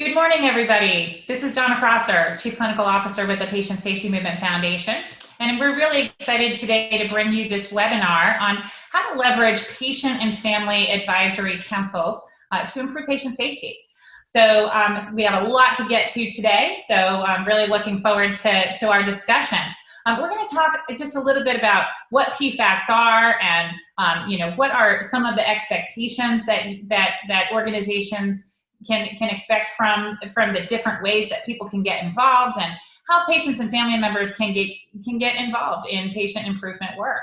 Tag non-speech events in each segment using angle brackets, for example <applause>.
Good morning, everybody. This is Donna Prosser, Chief Clinical Officer with the Patient Safety Movement Foundation. And we're really excited today to bring you this webinar on how to leverage patient and family advisory councils uh, to improve patient safety. So um, we have a lot to get to today, so I'm really looking forward to, to our discussion. Um, we're going to talk just a little bit about what PFACs are and um, you know what are some of the expectations that that that organizations can can expect from from the different ways that people can get involved and how patients and family members can get can get involved in patient improvement work.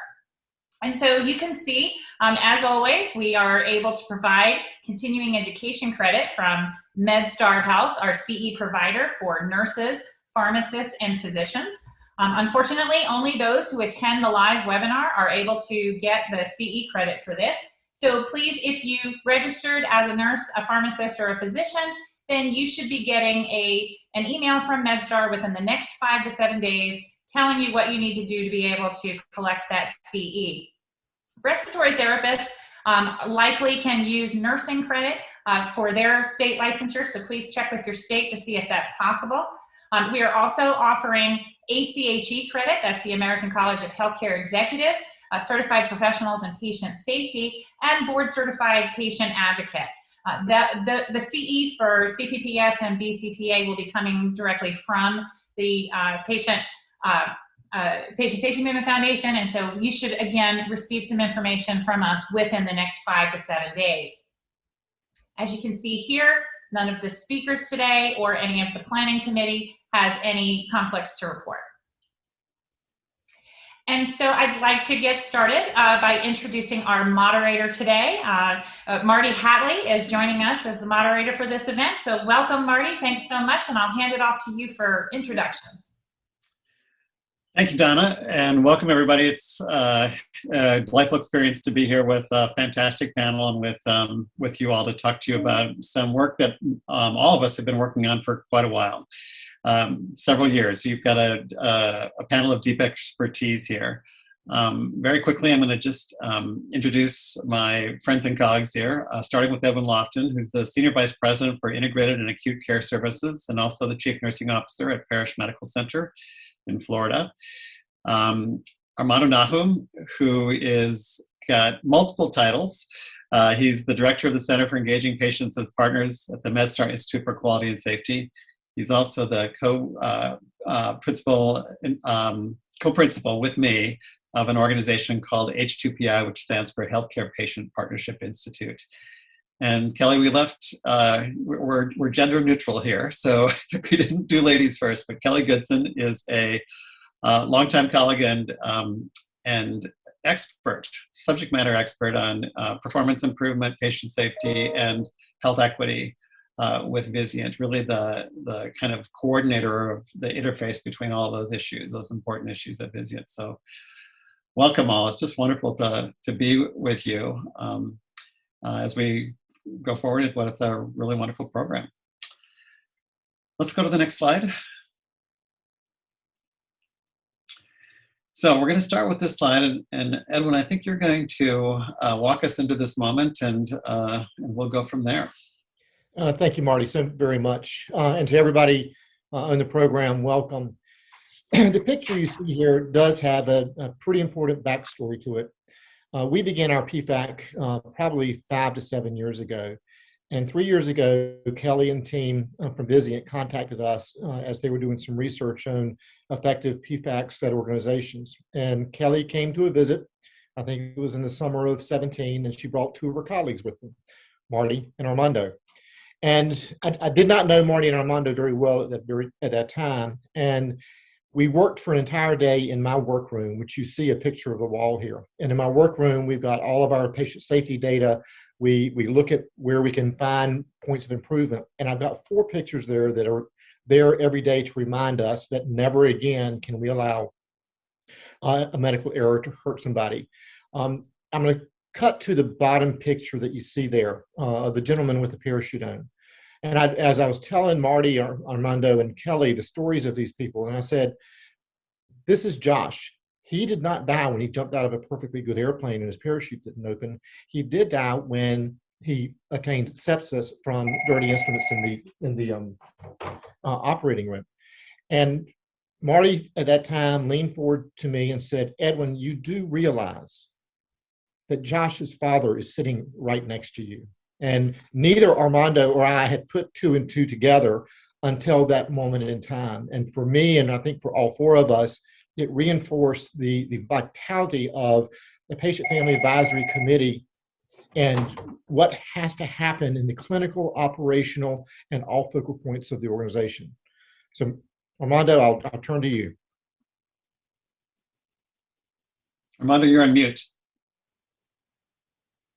And so you can see, um, as always, we are able to provide continuing education credit from MedStar Health, our CE provider for nurses, pharmacists, and physicians. Um, unfortunately, only those who attend the live webinar are able to get the CE credit for this. So please, if you registered as a nurse, a pharmacist, or a physician, then you should be getting a, an email from MedStar within the next five to seven days telling you what you need to do to be able to collect that CE. Respiratory therapists um, likely can use nursing credit uh, for their state licensure, so please check with your state to see if that's possible. Um, we are also offering ACHE credit, that's the American College of Healthcare Executives, uh, Certified Professionals in Patient Safety, and Board Certified Patient Advocate. Uh, the, the, the CE for CPPS and BCPA will be coming directly from the uh, patient uh, uh, Patient Safety Movement Foundation, and so you should, again, receive some information from us within the next five to seven days. As you can see here, none of the speakers today or any of the planning committee has any conflicts to report. And so I'd like to get started uh, by introducing our moderator today. Uh, uh, Marty Hatlie is joining us as the moderator for this event. So welcome, Marty. Thanks so much. And I'll hand it off to you for introductions. Thank you, Donna, and welcome everybody. It's uh, a delightful experience to be here with a fantastic panel and with um, with you all to talk to you about some work that um, all of us have been working on for quite a while, um, several years. So you've got a, a, a, panel of deep expertise here. Um, very quickly, I'm going to just um, introduce my friends and colleagues here, uh, starting with Edwin Loftin, who's the Senior Vice President for Integrated and Acute Care Services and also the Chief Nursing Officer at Parrish Medical Center in Florida. Um, Armando Nahum, who is got multiple titles. Uh, he's the director of the Center for Engaging Patients as Partners at the MedStar Institute for Quality and Safety. He's also the co-principal, uh, uh, um, co-principal with me of an organization called H2PI, which stands for Healthcare Patient Partnership Institute. And Kelly, we left, uh, we're, we're gender neutral here, so <laughs> we didn't do ladies first, but Kelly Goodson is a uh, longtime colleague and, um, and expert, subject matter expert on uh, performance improvement, patient safety, and health equity uh, with Vizient, really the, the kind of coordinator of the interface between all those issues, those important issues at Vizient. So welcome all, it's just wonderful to, to be with you um, uh, as we go forward with a really wonderful program. Let's go to the next slide. So we're going to start with this slide, and, and Edwin, I think you're going to uh, walk us into this moment, and, uh, and we'll go from there. Uh, thank you, Marty, so very much. Uh, and to everybody uh, on the program, welcome. <clears throat> the picture you see here does have a, a pretty important backstory to it. Uh, we began our PFAC uh, probably five to seven years ago. And three years ago, Kelly and team uh, from Vizient contacted us as they were doing some research on effective PFACs at organizations. And Kelly came to a visit, I think it was in the summer of 17, and she brought two of her colleagues with them, Marty and Armando. And I, I did not know Marty and Armando very well at that, at that time. And we worked for an entire day in my workroom, which you see a picture of the wall here. And in my workroom, we've got all of our patient safety data. We, we look at where we can find points of improvement. And I've got four pictures there that are there every day to remind us that never again can we allow uh, a medical error to hurt somebody. Um, I'm going to cut to the bottom picture that you see there, uh, the gentleman with the parachute on. And I, as I was telling Marty, Armando, and Kelly the stories of these people, and I said, this is Josh. He did not die when he jumped out of a perfectly good airplane and his parachute didn't open. He did die when he attained sepsis from dirty instruments in the in the um, uh, operating room. And Marty at that time leaned forward to me and said, "Edwin, you do realize that Josh's father is sitting right next to you." And neither Armando or I had put two and two together until that moment in time. And for me, and I think for all four of us, it reinforced the, the vitality of the Patient Family Advisory Committee and what has to happen in the clinical, operational, and all focal points of the organization. So, Armando, I'll, I'll turn to you. Armando, you're on mute.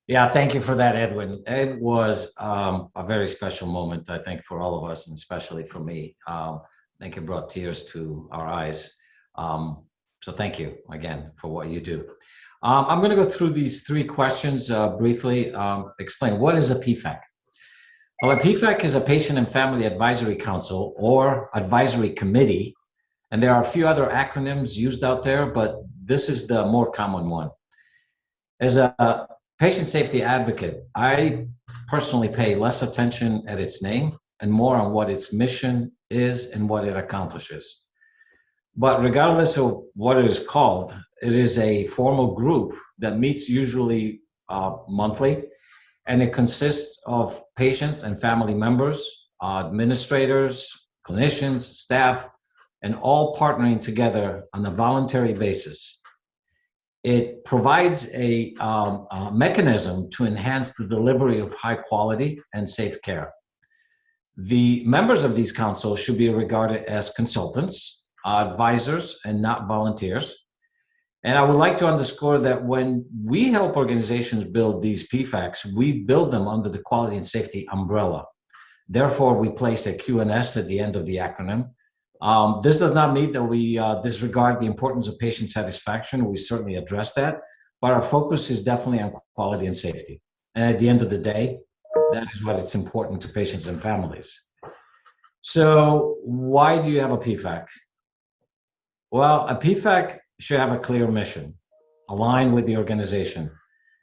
Yeah, thank you for that, Edwin. It was um, a very special moment, I think, for all of us, and especially for me. Um, I think it brought tears to our eyes. Um, so thank you again for what you do. Um, I'm going to go through these three questions uh, briefly. Um, explain what is a PFAC? Well, a PFAC is a Patient and Family Advisory Council or Advisory Committee, and there are a few other acronyms used out there, but this is the more common one. As a patient safety advocate, I personally pay less attention at its name and more on what its mission is and what it accomplishes. But regardless of what it is called, it is a formal group that meets usually uh, monthly, and it consists of patients and family members, uh, administrators, clinicians, staff, and all partnering together on a voluntary basis. It provides a, um, a mechanism to enhance the delivery of high quality and safe care. The members of these councils should be regarded as consultants advisors and not volunteers. And I would like to underscore that when we help organizations build these PFACs, we build them under the quality and safety umbrella. Therefore, we place a QNS at the end of the acronym. Um, this does not mean that we uh, disregard the importance of patient satisfaction. We certainly address that, but our focus is definitely on quality and safety. And at the end of the day, that is what it's important to patients and families. So why do you have a PFAC? Well, a PFAC should have a clear mission, aligned with the organization.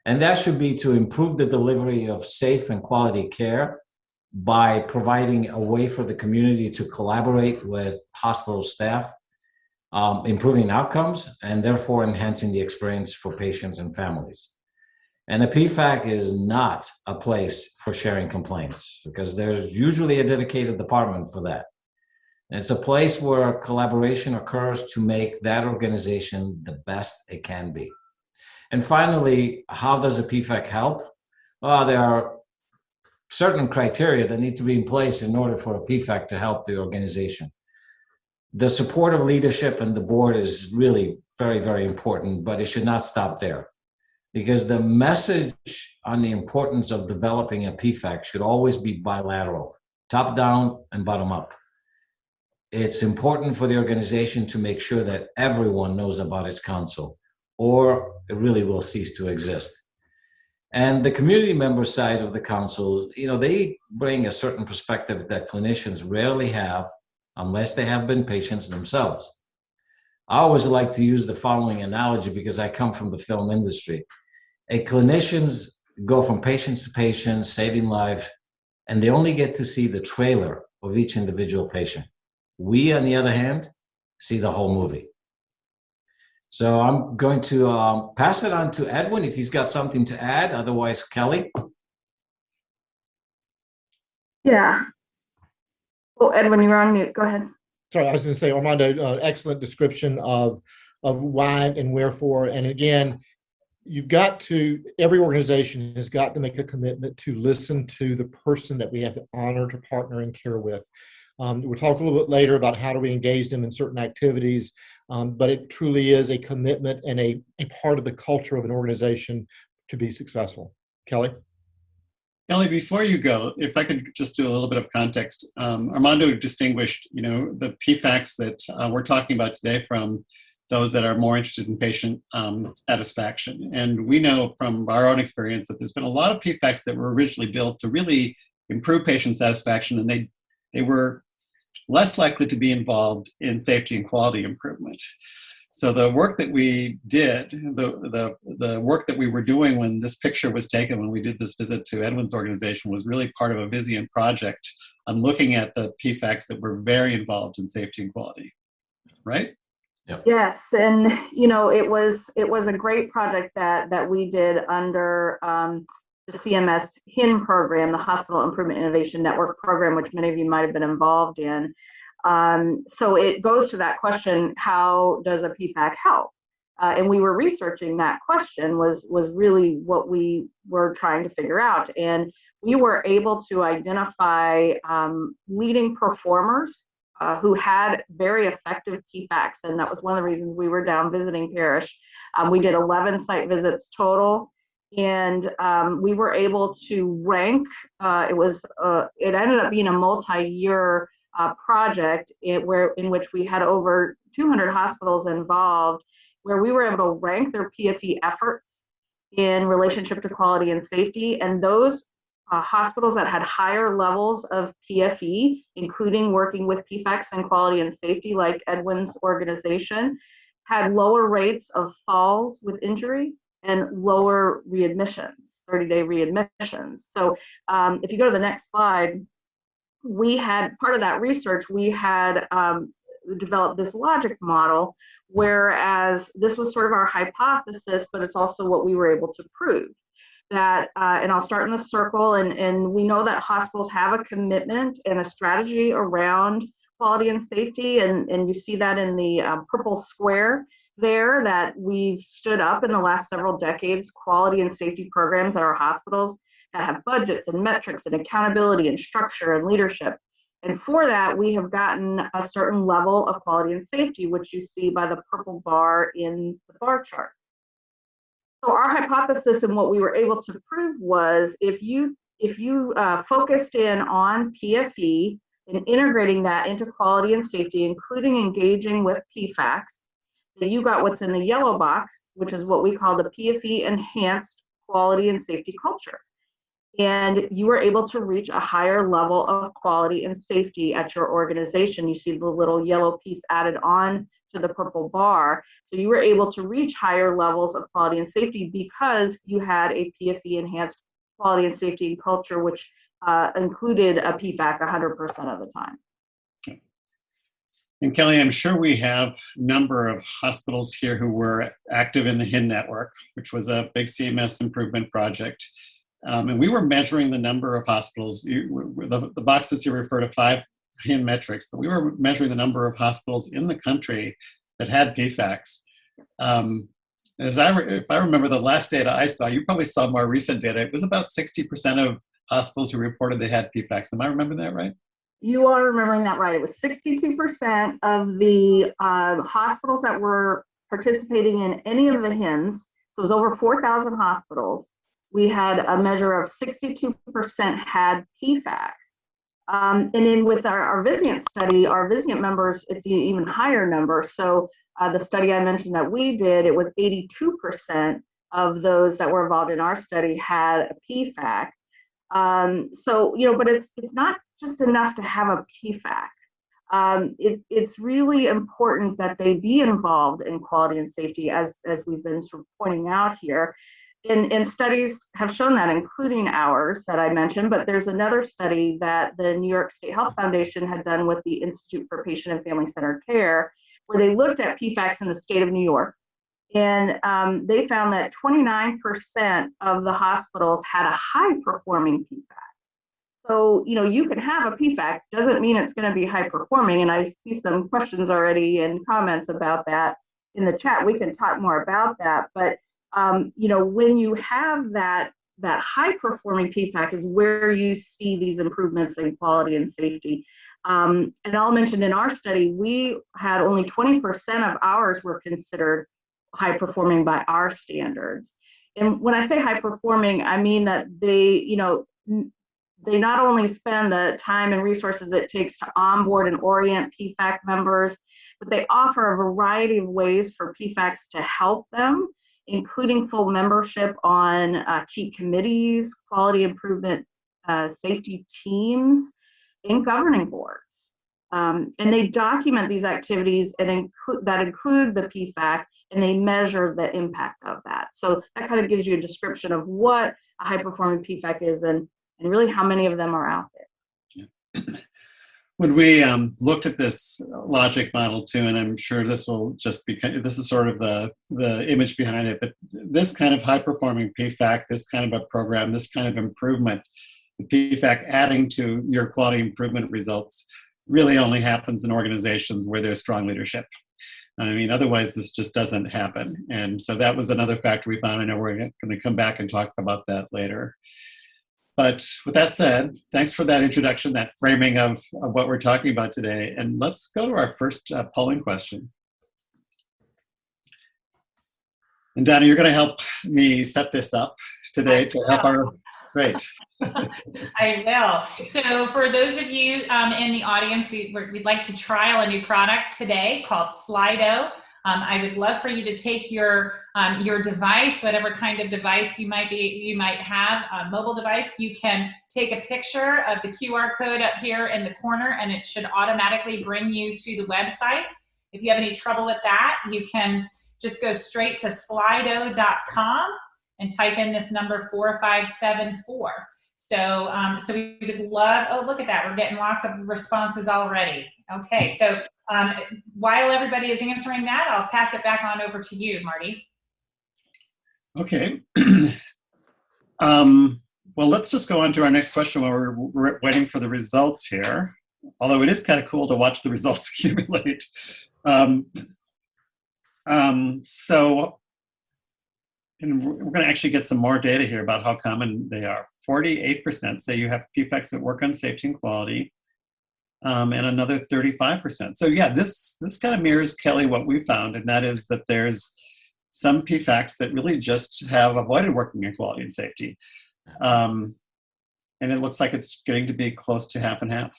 And that should be to improve the delivery of safe and quality care by providing a way for the community to collaborate with hospital staff, um, improving outcomes, and therefore enhancing the experience for patients and families. And a PFAC is not a place for sharing complaints because there's usually a dedicated department for that. It's a place where collaboration occurs to make that organization the best it can be. And finally, how does a PFAC help? Well, there are certain criteria that need to be in place in order for a PFAC to help the organization. The support of leadership and the board is really very, very important, but it should not stop there. Because the message on the importance of developing a PFAC should always be bilateral, top down and bottom up it's important for the organization to make sure that everyone knows about its council or it really will cease to exist. And the community member side of the council, you know, they bring a certain perspective that clinicians rarely have unless they have been patients themselves. I always like to use the following analogy because I come from the film industry. A clinicians go from patient to patient, saving lives, and they only get to see the trailer of each individual patient. We, on the other hand, see the whole movie. So I'm going to um, pass it on to Edwin if he's got something to add. Otherwise, Kelly. Yeah. Oh, Edwin, you're on mute. Go ahead. Sorry, I was going to say, Armando, uh, excellent description of of why and wherefore. And again, you've got to every organization has got to make a commitment to listen to the person that we have the honor to partner and care with. Um, we'll talk a little bit later about how do we engage them in certain activities, um, but it truly is a commitment and a, a part of the culture of an organization to be successful. Kelly? Kelly, before you go, if I could just do a little bit of context, um, Armando distinguished, you know, the PFACs that uh, we're talking about today from those that are more interested in patient um, satisfaction. And we know from our own experience that there's been a lot of PFACs that were originally built to really improve patient satisfaction, and they they were less likely to be involved in safety and quality improvement. So the work that we did, the, the, the work that we were doing when this picture was taken, when we did this visit to Edwin's organization, was really part of a Vizient project on looking at the PFACs that were very involved in safety and quality, right? Yes, and you know, it was it was a great project that that we did under um, the CMS HIN program, the Hospital Improvement Innovation Network program, which many of you might have been involved in. Um, so it goes to that question: How does a PFAC help? Uh, and we were researching that question was was really what we were trying to figure out, and we were able to identify um, leading performers uh, who had very effective PFACs, and that was one of the reasons we were down visiting Parrish. Um, we did 11 site visits total, and um, we were able to rank. Uh, it was uh, it ended up being a multi-year uh, project in, where in which we had over 200 hospitals involved, where we were able to rank their PFE efforts in relationship to quality and safety, and those uh, hospitals that had higher levels of PFE, including working with PFACs and quality and safety, like Edwin's organization, had lower rates of falls with injury and lower readmissions, 30 day readmissions. So um, if you go to the next slide, we had part of that research, we had um, developed this logic model, whereas this was sort of our hypothesis, but it's also what we were able to prove that, uh, and I'll start in the circle, and, and we know that hospitals have a commitment and a strategy around quality and safety, and, and you see that in the uh, purple square there that we've stood up in the last several decades quality and safety programs at our hospitals that have budgets and metrics and accountability and structure and leadership. And for that, we have gotten a certain level of quality and safety, which you see by the purple bar in the bar chart. So our hypothesis and what we were able to prove was if you if you uh, focused in on PFE and integrating that into quality and safety, including engaging with PFACs, you got what's in the yellow box, which is what we call the PFE enhanced quality and safety culture. And you were able to reach a higher level of quality and safety at your organization. You see the little yellow piece added on to the purple bar. So you were able to reach higher levels of quality and safety because you had a PFE enhanced quality and safety culture, which uh, included a PFAC 100% of the time. And Kelly, I'm sure we have a number of hospitals here who were active in the HIN network, which was a big CMS improvement project. Um, and we were measuring the number of hospitals. You, the, the boxes you refer to five HIN metrics, but we were measuring the number of hospitals in the country that had PFACs. Um, as I, if I remember the last data I saw, you probably saw more recent data. It was about 60% of hospitals who reported they had PFACs. Am I remembering that right? You are remembering that right. It was 62% of the uh, hospitals that were participating in any of the HINs. So it was over 4,000 hospitals. We had a measure of 62% had PFACs. Um, and then with our, our study, our Vizient members, it's an even higher number. So uh, the study I mentioned that we did, it was 82% of those that were involved in our study had a PFAC. Um, so, you know, but it's it's not just enough to have a PFAC. Um, it, it's really important that they be involved in quality and safety, as, as we've been sort of pointing out here. And, and studies have shown that, including ours that I mentioned, but there's another study that the New York State Health Foundation had done with the Institute for Patient and Family Centered Care, where they looked at PFACs in the state of New York. And um, they found that 29% of the hospitals had a high performing PFAC. So, you know, you can have a PFAC, doesn't mean it's going to be high performing. And I see some questions already and comments about that in the chat. We can talk more about that. But, um, you know, when you have that, that high performing PFAC is where you see these improvements in quality and safety. Um, and I'll mention in our study, we had only 20% of ours were considered high performing by our standards. And when I say high performing, I mean that they, you know, they not only spend the time and resources it takes to onboard and orient PFAC members, but they offer a variety of ways for PFACs to help them, including full membership on uh, key committees, quality improvement, uh, safety teams, and governing boards. Um, and they document these activities and include that include the PFAC and they measure the impact of that. So that kind of gives you a description of what a high performing PFAC is and, and really how many of them are out there. <clears throat> When we um, looked at this logic model too, and I'm sure this will just be, this is sort of the, the image behind it, but this kind of high performing PFAC, this kind of a program, this kind of improvement, the PFAC adding to your quality improvement results really only happens in organizations where there's strong leadership. I mean, otherwise this just doesn't happen. And so that was another factor we found. I know we're going to come back and talk about that later. But with that said, thanks for that introduction, that framing of, of what we're talking about today. And let's go to our first uh, polling question. And Donna, you're going to help me set this up today to help our, great. <laughs> I will. So for those of you um, in the audience, we, would like to trial a new product today called Slido. Um, I would love for you to take your um, your device, whatever kind of device you might be you might have, a mobile device. You can take a picture of the QR code up here in the corner, and it should automatically bring you to the website. If you have any trouble with that, you can just go straight to slido.com and type in this number 4574. So, um, so we would love, oh, look at that. We're getting lots of responses already. Okay, so um, while everybody is answering that, I'll pass it back on over to you, Marty. Okay. <clears throat> um, well, let's just go on to our next question while we're, we're waiting for the results here. Although it is kind of cool to watch the <laughs> results accumulate. Um, um, so, and we're going to actually get some more data here about how common they are. 48% say you have PFACs that work on safety and quality um, and another 35%. So yeah, this, this kind of mirrors, Kelly, what we found, and that is that there's some PFACs that really just have avoided working in quality and safety. Um, and it looks like it's getting to be close to half and half.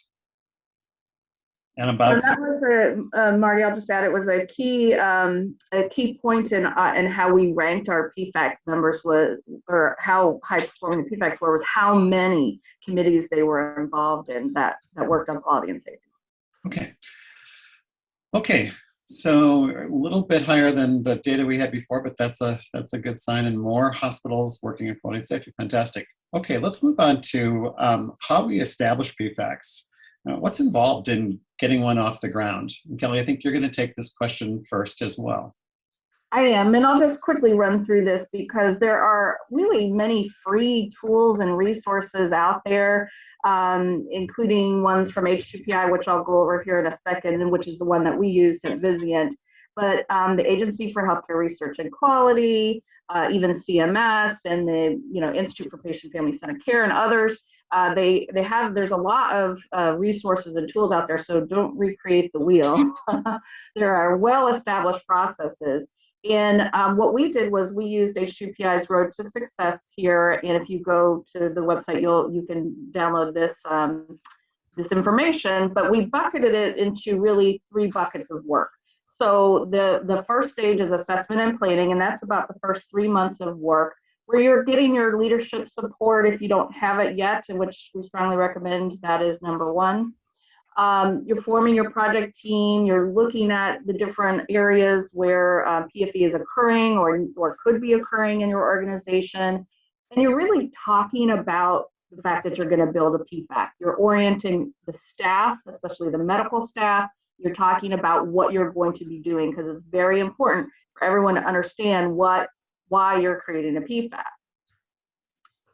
And about and that was a uh, Marty. I'll just add it was a key um, a key point in uh, in how we ranked our PFAC members was or how high performing the PFACs were was how many committees they were involved in that that worked on quality and safety. Okay. Okay. So a little bit higher than the data we had before, but that's a that's a good sign. And more hospitals working in quality and safety. Fantastic. Okay, let's move on to um, how we establish PFACs. Uh, what's involved in getting one off the ground? And Kelly, I think you're going to take this question first as well. I am, and I'll just quickly run through this because there are really many free tools and resources out there, um, including ones from H2PI, which I'll go over here in a second, and which is the one that we use at Vizient. But um, the Agency for Healthcare Research and Quality, uh, even CMS, and the you know Institute for Patient Family Centered Care, and others uh, they they have there's a lot of uh, resources and tools out there so don't recreate the wheel. <laughs> There are well established processes. And um, what we did was we used h2pi's road to success here and if you go to the website you'll you can download this um, this information but we bucketed it into really three buckets of work. So the the first stage is assessment and planning and that's about the first three months of work where you're getting your leadership support if you don't have it yet, which we strongly recommend that is number one. Um, you're forming your project team, you're looking at the different areas where uh, PFE is occurring or, or could be occurring in your organization. And you're really talking about the fact that you're going to build a PFAC. You're orienting the staff, especially the medical staff. You're talking about what you're going to be doing because it's very important for everyone to understand what why you're creating a PFAC.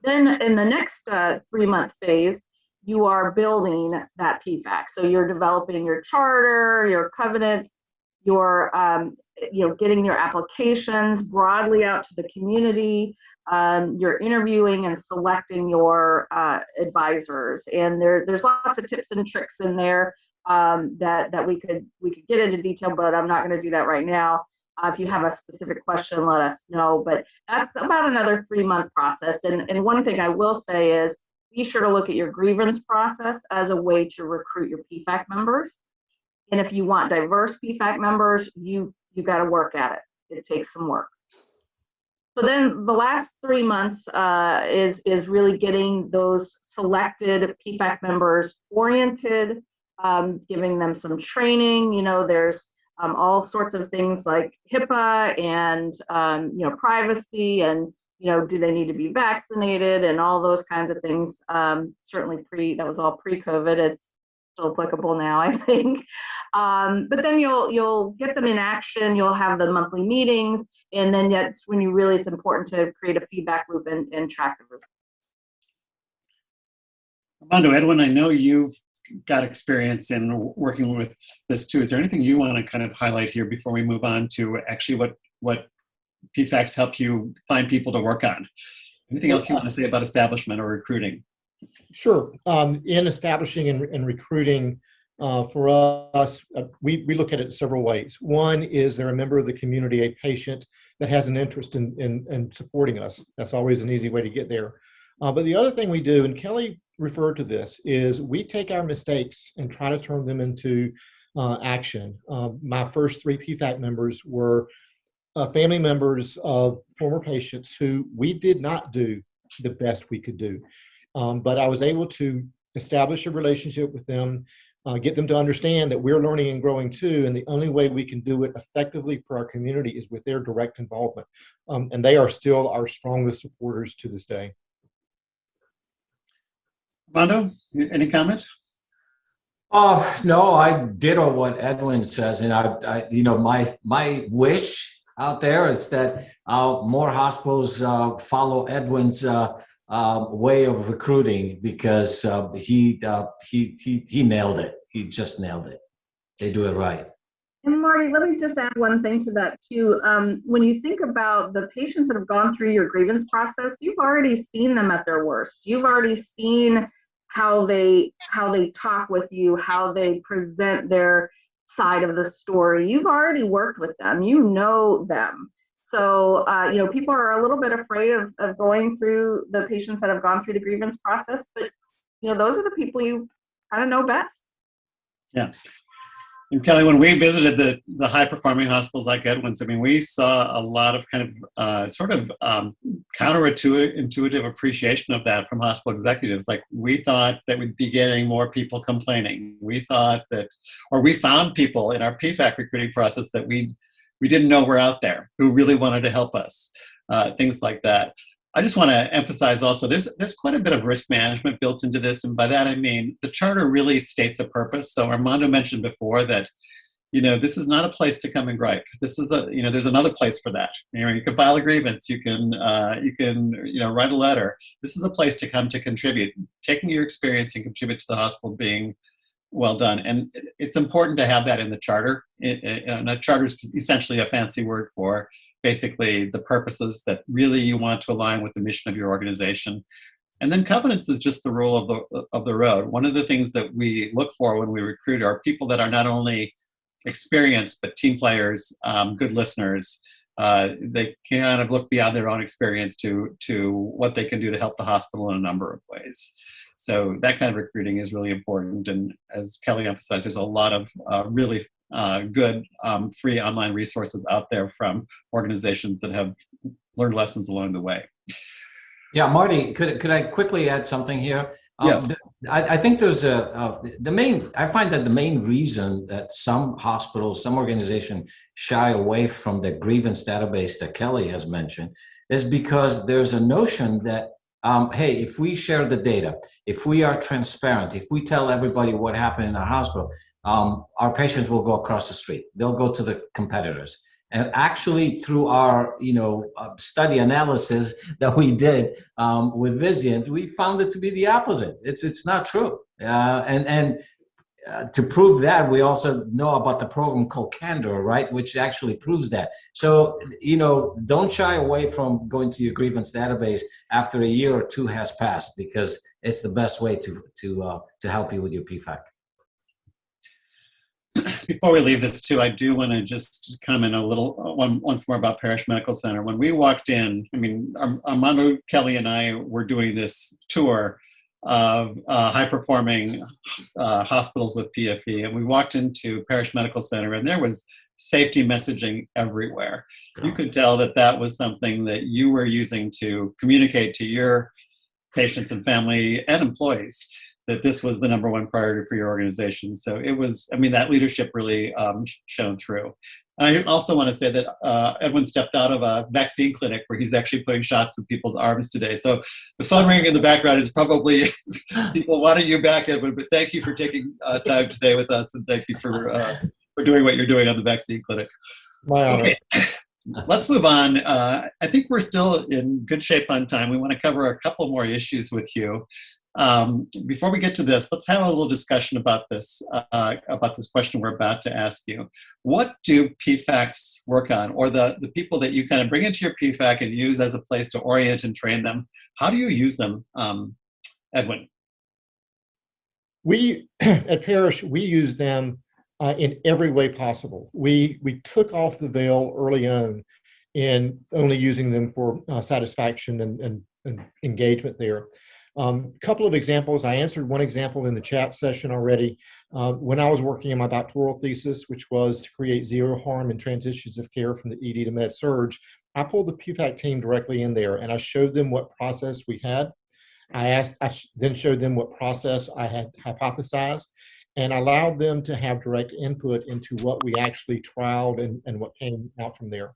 Then in the next uh, three month phase, you are building that PFAC. So you're developing your charter, your covenants, you're um, you know getting your applications broadly out to the community. Um, you're interviewing and selecting your uh, advisors, and there there's lots of tips and tricks in there um, that that we could we could get into detail, but I'm not going to do that right now. Uh, if you have a specific question, let us know. But that's about another three month process. And, and one thing I will say is be sure to look at your grievance process as a way to recruit your PFAC members. And if you want diverse PFAC members, you you got to work at it. It takes some work. So then the last three months uh, is is really getting those selected PFAC members oriented, um, giving them some training. You know, there's um, all sorts of things like HIPAA and um, you know privacy and you know do they need to be vaccinated and all those kinds of things. Um, certainly pre that was all pre-COVID. It's still applicable now, <laughs> I think. Um, but then you'll you'll get them in action. You'll have the monthly meetings, and then yet when you really it's important to create a feedback loop and, and track the results. Armando, Edwin, I know you've got experience in working with this too. Is there anything you want to kind of highlight here before we move on to actually what what PFACs help you find people to work on? Anything else you want to say about establishment or recruiting? Sure. Um, in establishing and, and recruiting, uh, for us, uh, we, we look at it several ways. One is they're a member of the community, a patient that has an interest in, in, in supporting us. That's always an easy way to get there. Uh, but the other thing we do, and Kelly referred to this, is we take our mistakes and try to turn them into uh, action. Uh, my first three PFAC members were uh, family members of former patients who we did not do the best we could do. Um, but I was able to establish a relationship with them, uh, get them to understand that we're learning and growing too, and the only way we can do it effectively for our community is with their direct involvement. Um, and they are still our strongest supporters to this day. Armando, any comment? Oh no, I ditto what Edwin says, and I, I you know, my my wish out there is that uh, more hospitals uh, follow Edwin's uh, um, way of recruiting because uh, he, uh, he he he nailed it. He just nailed it. They do it right. And Marty, let me just add one thing to that too. Um, when you think about the patients that have gone through your grievance process, you've already seen them at their worst. You've already seen how they how they talk with you, how they present their side of the story. You've already worked with them. You know them. So uh, you know people are a little bit afraid of, of going through the patients that have gone through the grievance process, but you know those are the people you kind of know best. Yeah. And Kelly, when we visited the, the high performing hospitals like Edwin's, I mean, we saw a lot of kind of uh, sort of um, counterintuitive appreciation of that from hospital executives. Like we thought that we'd be getting more people complaining. We thought that, or we found people in our PFAC recruiting process that we we didn't know were out there who really wanted to help us. Uh, things like that. I just want to emphasize also there's there's quite a bit of risk management built into this, and by that I mean the charter really states a purpose. So Armando mentioned before that you know this is not a place to come and gripe. This is a you know there's another place for that. You know you can file a grievance, you can uh, you can you know write a letter. This is a place to come to contribute, taking your experience and contribute to the hospital being well done. And it's important to have that in the charter. It, it, and a charter is essentially a fancy word for basically the purposes that really you want to align with the mission of your organization. And then covenants is just the rule of the, of the road. One of the things that we look for when we recruit are people that are not only experienced, but team players, um, good listeners. Uh, they kind of look beyond their own experience to, to what they can do to help the hospital in a number of ways. So that kind of recruiting is really important. And as Kelly emphasized, there's a lot of uh, really uh, good um, free online resources out there from organizations that have learned lessons along the way. Yeah, Marty, could, could I quickly add something here? Um, yes. I, I, think there's a, uh, the main, I find that the main reason that some hospitals, some organization shy away from the grievance database that Kelly has mentioned is because there's a notion that um, hey, if we share the data, if we are transparent, if we tell everybody what happened in our hospital, um, our patients will go across the street. They'll go to the competitors. And actually, through our you know uh, study analysis that we did um, with Vizient, we found it to be the opposite. It's it's not true. Uh, and and uh, to prove that, we also know about the program called Candor, right, which actually proves that. So, you know, don't shy away from going to your grievance database after a year or two has passed, because it's the best way to to uh, to help you with your PFAC. Before we leave this too, I do want to just comment a little uh, one, once more about Parrish Medical Center. When we walked in, I mean, Armando Kelly and I were doing this tour of uh, high performing uh, hospitals with PFE. And we walked into Parrish Medical Center and there was safety messaging everywhere. Yeah. You could tell that that was something that you were using to communicate to your patients and family and employees that this was the number one priority for your organization. So it was, I mean, that leadership really um, shone through. And I also want to say that uh, Edwin stepped out of a vaccine clinic where he's actually putting shots in people's arms today. So the phone ringing in the background is probably <laughs> people wanting you back, Edwin. But thank you for taking uh, time today with us, and thank you for uh, for doing what you're doing on the vaccine clinic. My honor. Okay, let's move on. Uh, I think we're still in good shape on time. We want to cover a couple more issues with you. Um, before we get to this, let's have a little discussion about this, uh, about this question we're about to ask you. What do PFACs work on, or the, the people that you kind of bring into your PFAC and use as a place to orient and train them? How do you use them, um, Edwin? We, <clears throat> at Parrish, we use them uh, in every way possible. We, we took off the veil early on in only using them for uh, satisfaction and, and, and engagement there. A um, couple of examples. I answered one example in the chat session already. Uh, when I was working on my doctoral thesis, which was to create zero harm in transitions of care from the ED to med surg, I pulled the PFAC team directly in there and I showed them what process we had. I asked, I then showed them what process I had hypothesized and allowed them to have direct input into what we actually trialed and, and what came out from there.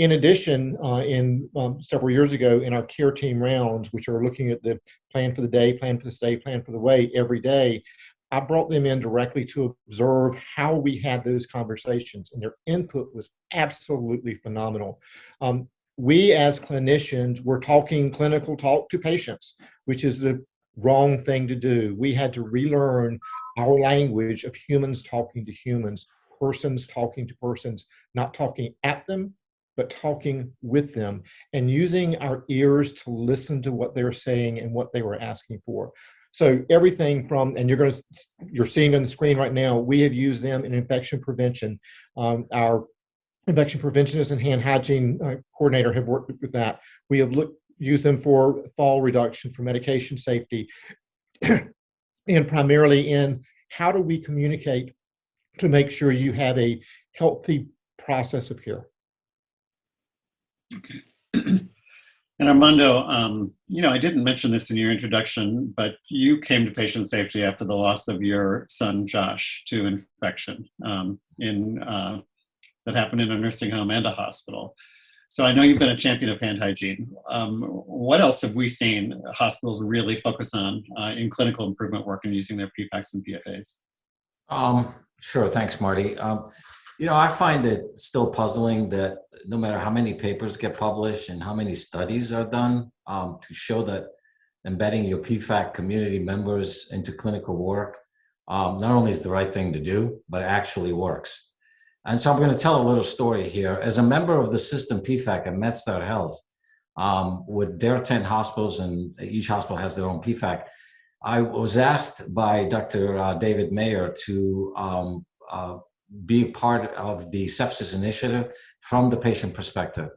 In addition, uh, in um, several years ago in our care team rounds, which are looking at the plan for the day, plan for the stay, plan for the way every day, I brought them in directly to observe how we had those conversations and their input was absolutely phenomenal. Um, we as clinicians were talking clinical talk to patients, which is the wrong thing to do. We had to relearn our language of humans talking to humans, persons talking to persons, not talking at them, but talking with them and using our ears to listen to what they're saying and what they were asking for. So everything from, and you're going to, you're seeing on the screen right now, we have used them in infection prevention. Um, our infection preventionist and hand hygiene uh, coordinator have worked with that. We have looked, used them for fall reduction, for medication safety, <clears throat> and primarily in how do we communicate to make sure you have a healthy process of care. Okay. <clears throat> and Armando, um, you know, I didn't mention this in your introduction, but you came to patient safety after the loss of your son, Josh, to infection um, in, uh, that happened in a nursing home and a hospital. So I know you've been a champion of hand hygiene. Um, what else have we seen hospitals really focus on uh, in clinical improvement work and using their PFACs and PFAs? Um, sure, thanks, Marty. Um, you know, I find it still puzzling that no matter how many papers get published and how many studies are done um, to show that embedding your PFAC community members into clinical work um, not only is the right thing to do, but actually works. And so I'm going to tell a little story here. As a member of the system PFAC at MedStar Health, um, with their 10 hospitals and each hospital has their own PFAC, I was asked by Dr. Uh, David Mayer to um, uh, be part of the sepsis initiative from the patient perspective.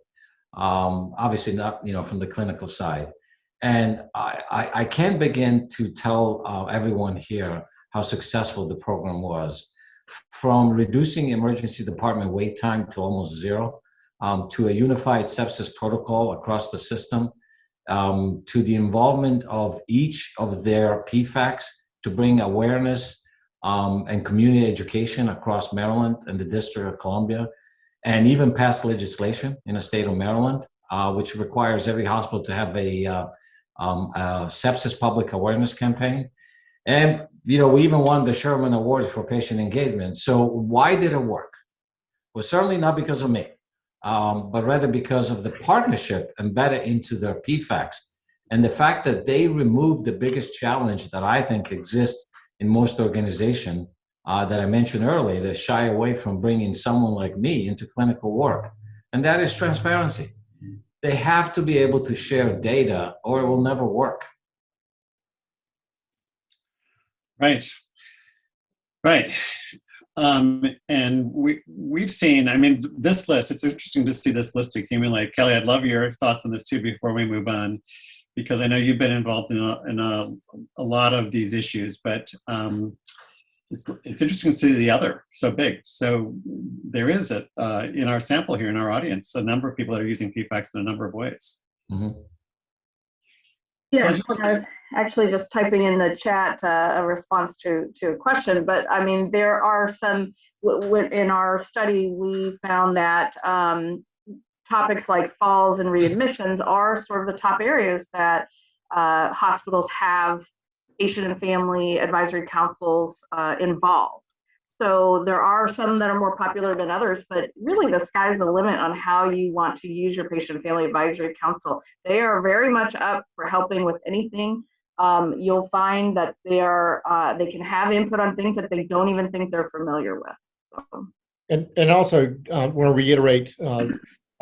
Um, obviously not, you know, from the clinical side. And I, I, I can't begin to tell uh, everyone here how successful the program was. From reducing emergency department wait time to almost zero, um, to a unified sepsis protocol across the system, um, to the involvement of each of their PFACs to bring awareness um, and community education across Maryland and the District of Columbia, and even passed legislation in the state of Maryland, uh, which requires every hospital to have a, uh, um, a, sepsis public awareness campaign. And, you know, we even won the Sherman Award for patient engagement. So why did it work? Well, certainly not because of me um, but rather because of the partnership embedded into their PFACs and the fact that they removed the biggest challenge that I think exists in most organizations uh, that I mentioned earlier that shy away from bringing someone like me into clinical work, and that is transparency. They have to be able to share data or it will never work. Right. Right. Um, and we, we've seen, I mean, this list, it's interesting to see this list accumulate. Kelly, I'd love your thoughts on this too before we move on, because I know you've been involved in a, in a, a lot of these issues, but um, it's, it's interesting to see the other so big. So there is, a, uh, in our sample here, in our audience, a number of people that are using PFACs in a number of ways. Mm -hmm. Yeah, I was actually just typing in the chat uh, a response to to a question, but I mean there are some w- w- in our study we found that um, topics like falls and readmissions are sort of the top areas that uh, hospitals have patient and family advisory councils uh, involved. So there are some that are more popular than others, but really the sky's the limit on how you want to use your patient and family advisory council. They are very much up for helping with anything. Um, you'll find that they are uh, they can have input on things that they don't even think they're familiar with. So, And, and also, uh, want to reiterate uh,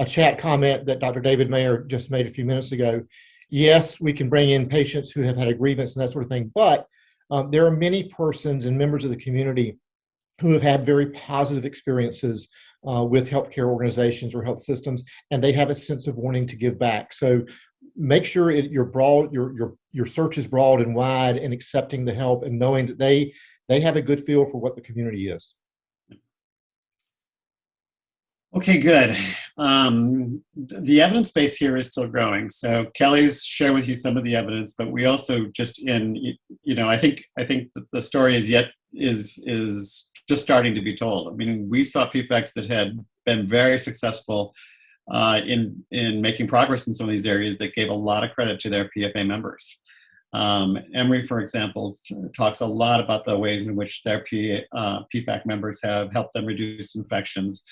a chat comment that Dr. David Mayer just made a few minutes ago. Yes, we can bring in patients who have had a grievance and that sort of thing, but um, there are many persons and members of the community who have had very positive experiences uh, with healthcare organizations or health systems, and they have a sense of wanting to give back. So make sure it, your broad, your your your search is broad and wide, and accepting the help and knowing that they they have a good feel for what the community is. Okay, good. Um, the evidence base here is still growing. So Kelly's shared with you some of the evidence, but we also just in, you know, I think I think the story is yet is is just starting to be told. I mean, we saw PFACs that had been very successful uh, in in making progress in some of these areas that gave a lot of credit to their PFA members. Um, Emory, for example, talks a lot about the ways in which their P, uh, PFAC members have helped them reduce infections.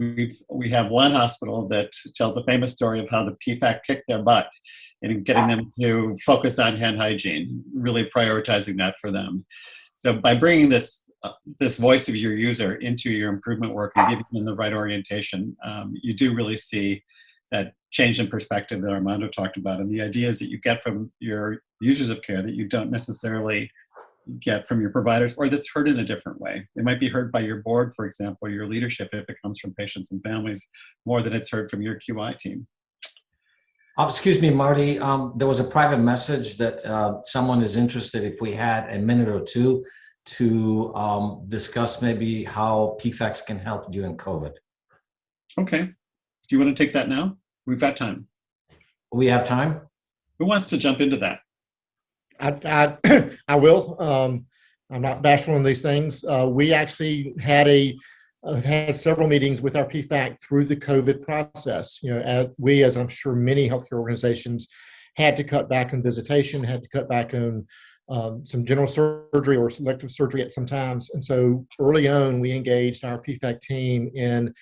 We've, we have one hospital that tells a famous story of how the PFAC kicked their butt in getting them to focus on hand hygiene, really prioritizing that for them. So by bringing this uh, this voice of your user into your improvement work and giving them the right orientation, um, you do really see that change in perspective that Armando talked about, and the ideas that you get from your users of care that you don't necessarily get from your providers or that's heard in a different way. It might be heard by your board, for example, your leadership if it comes from patients and families more than it's heard from your QI team. Uh, excuse me, Marty. Um, there was a private message that uh, someone is interested if we had a minute or two to um, discuss maybe how PFACs can help during COVID. Okay. Do you want to take that now? We've got time. We have time? Who wants to jump into that? I, I, <clears throat> I will. Um, I'm not bashful on these things. Uh, we actually had a uh, had several meetings with our PFAC through the COVID process. You know, as we, as I'm sure many healthcare organizations, had to cut back on visitation, had to cut back on um, some general surgery or selective surgery at some times. And so early on, we engaged our PFAC team in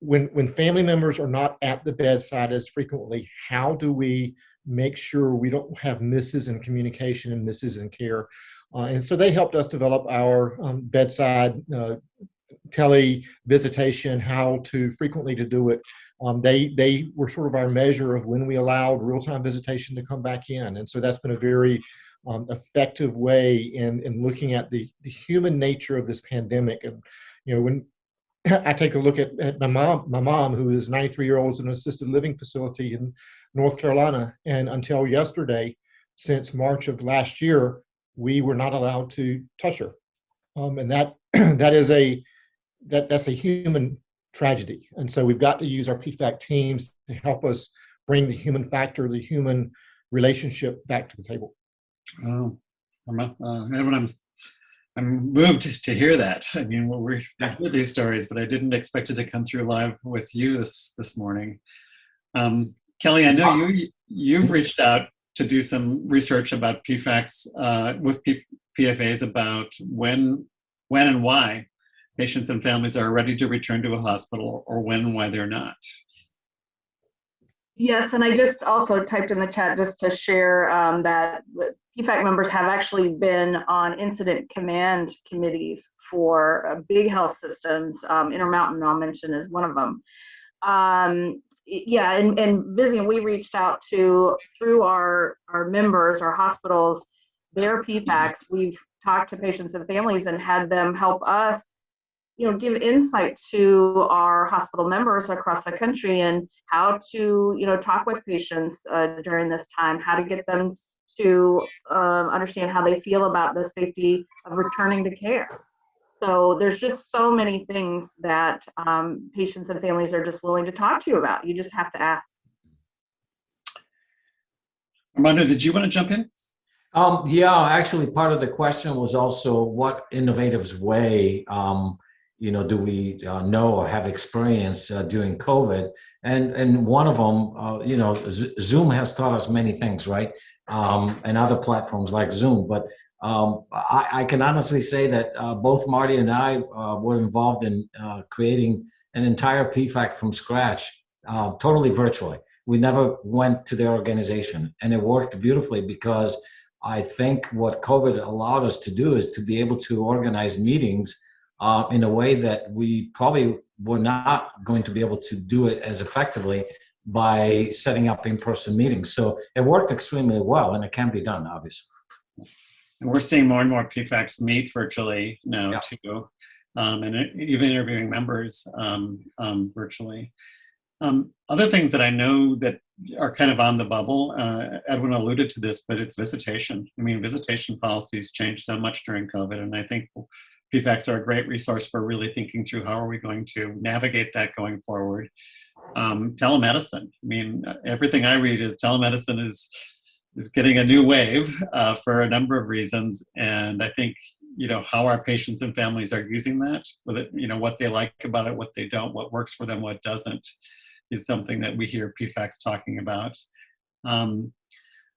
when when family members are not at the bedside as frequently, how do we make sure we don't have misses in communication and misses in care. Uh, and so they helped us develop our um, bedside uh, tele visitation, how to frequently to do it. Um, they they were sort of our measure of when we allowed real time visitation to come back in, and so that's been a very um, effective way in in looking at the the human nature of this pandemic. And you know when <clears throat> I take a look at, at my mom, my mom who is 93 year old in an assisted living facility in North Carolina, and until yesterday, since March of last year, we were not allowed to touch her, um, and that <clears throat> that is a that that's a human tragedy. And so we've got to use our PFAC teams to help us bring the human factor, the human relationship back to the table. Oh, I'm, uh, I'm, I'm moved to hear that. I mean, well, we're I heard these stories, but I didn't expect it to come through live with you this this morning. Um, Kelly, I know you you've reached out to do some research about PFACs uh, with P PFAs about when when and why patients and families are ready to return to a hospital or when and why they're not. Yes, and I just also typed in the chat just to share um, that PFAC members have actually been on incident command committees for uh, big health systems. Um, Intermountain, I'll mention, is one of them. Um, yeah, and, and Vizient, we reached out to, through our, our members, our hospitals, their PFACs. We've talked to patients and families and had them help us you know give insight to our hospital members across the country and how to you know talk with patients uh, during this time how to get them to um, understand how they feel about the safety of returning to care so there's just so many things that um, patients and families are just willing to talk to you about you just have to ask Armando, did you want to jump in? Um, yeah, actually, part of the question was also what innovative way, um, you know, do we uh, know or have experience uh, during COVID? And and one of them, uh, you know, Z Zoom has taught us many things, right? Um, and other platforms like Zoom. But um, I, I, can honestly say that uh, both Marty and I uh, were involved in uh, creating an entire PFAC from scratch, totally virtually. We never went to their organization, and it worked beautifully because I think what COVID allowed us to do is to be able to organize meetings uh, in a way that we probably were not going to be able to do it as effectively by setting up in-person meetings. So it worked extremely well and it can be done, obviously. And we're seeing more and more PFACs meet virtually now yeah. too, um, and even interviewing members um, um, virtually. Um, other things that I know that are kind of on the bubble, uh, Edwin alluded to this, but it's visitation. I mean, visitation policies changed so much during COVID, and I think PFACs are a great resource for really thinking through how are we going to navigate that going forward. Um, telemedicine. I mean, everything I read is telemedicine is is getting a new wave uh, for a number of reasons, and I think you know how our patients and families are using that, with it, you know what they like about it, what they don't, what works for them, what doesn't is something that we hear PFACs talking about. Um,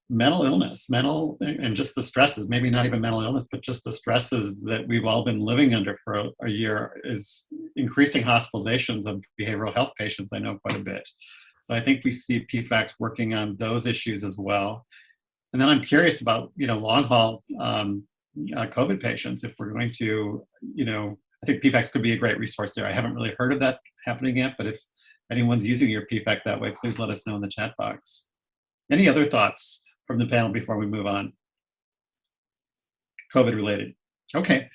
mental illness, mental, and just the stresses, maybe not even mental illness, but just the stresses that we've all been living under for a, a year is increasing hospitalizations of behavioral health patients, I know quite a bit. So I think we see PFACs working on those issues as well. And then I'm curious about, you know, long haul um, uh, COVID patients, if we're going to, you know, I think PFACs could be a great resource there. I haven't really heard of that happening yet, but if anyone's using your PFAC that way, please let us know in the chat box. Any other thoughts from the panel before we move on? COVID related. Okay.